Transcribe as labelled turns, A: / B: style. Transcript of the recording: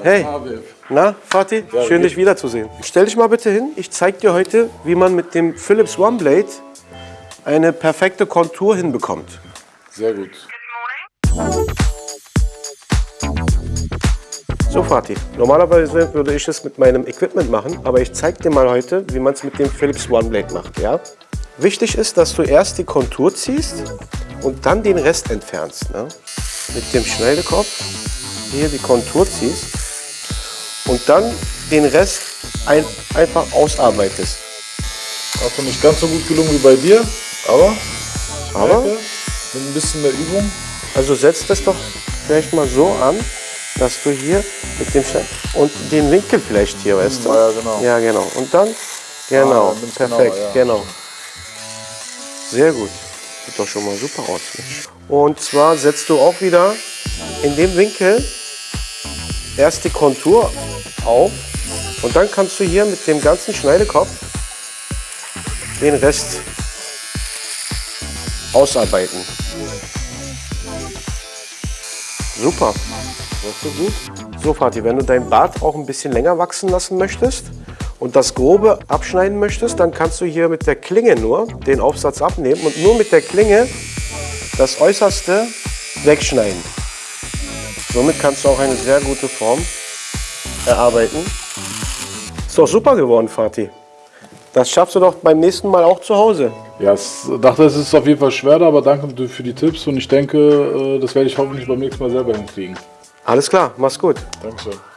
A: Hey, na, Fatih, schön dich wiederzusehen. Stell dich mal bitte hin, ich zeig dir heute, wie man mit dem Philips OneBlade eine perfekte Kontur hinbekommt.
B: Sehr gut.
A: So, Fatih, normalerweise würde ich es mit meinem Equipment machen, aber ich zeig dir mal heute, wie man es mit dem Philips OneBlade macht, ja? Wichtig ist, dass du erst die Kontur ziehst und dann den Rest entfernst. Ne? Mit dem Schneidekopf hier die Kontur ziehst und dann den Rest ein, einfach ausarbeitest.
B: Auch nicht ganz so gut gelungen wie bei dir, aber,
A: Aber,
B: merke, mit ein bisschen mehr Übung.
A: also setz das doch vielleicht mal so an, dass du hier mit dem Schneid und den Winkel vielleicht hier, weißt du?
B: Ja, genau.
A: Ja, genau. Und dann, genau,
B: dann nimm's
A: perfekt,
B: genauer, ja.
A: genau. Sehr gut. Sieht doch schon mal super aus. Und zwar setzt du auch wieder in dem Winkel erst die Kontur auf und dann kannst du hier mit dem ganzen Schneidekopf den Rest ausarbeiten. Super.
B: Das ist gut.
A: So, Fatih, wenn du dein Bart auch ein bisschen länger wachsen lassen möchtest und das Grobe abschneiden möchtest, dann kannst du hier mit der Klinge nur den Aufsatz abnehmen und nur mit der Klinge das Äußerste wegschneiden. Somit kannst du auch eine sehr gute Form erarbeiten. Ist doch super geworden, Fatih. Das schaffst du doch beim nächsten Mal auch zu Hause.
B: Ja, ich dachte, es ist auf jeden Fall schwerer, aber danke für die Tipps und ich denke, äh, das werde ich hoffentlich beim nächsten Mal selber hinkriegen.
A: Alles klar, mach's gut.
B: Dankeschön.